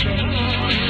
Thank you.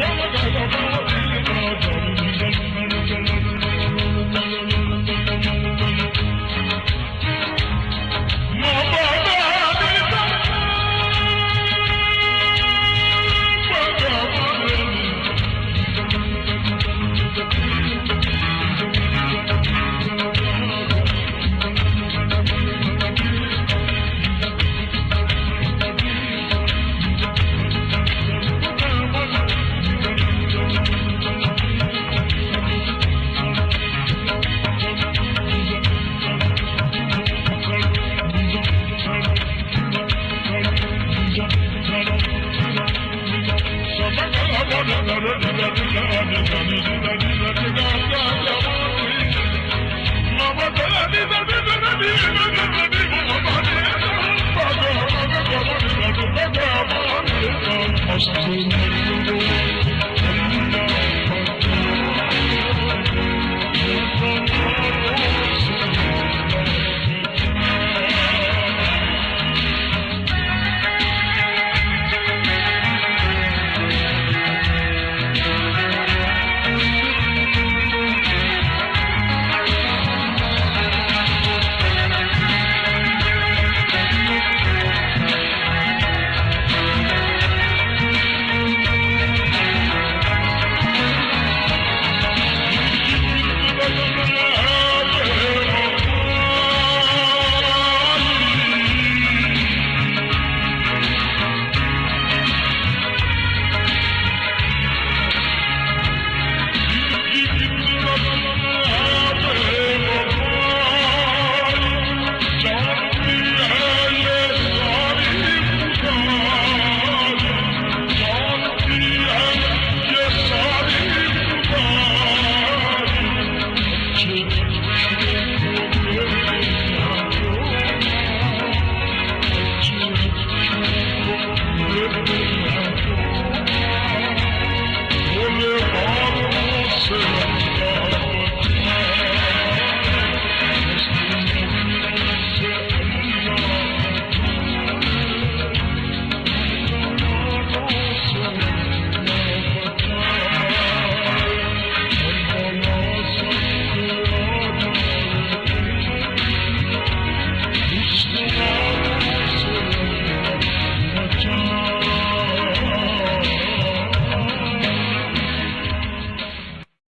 دنیا Thank you.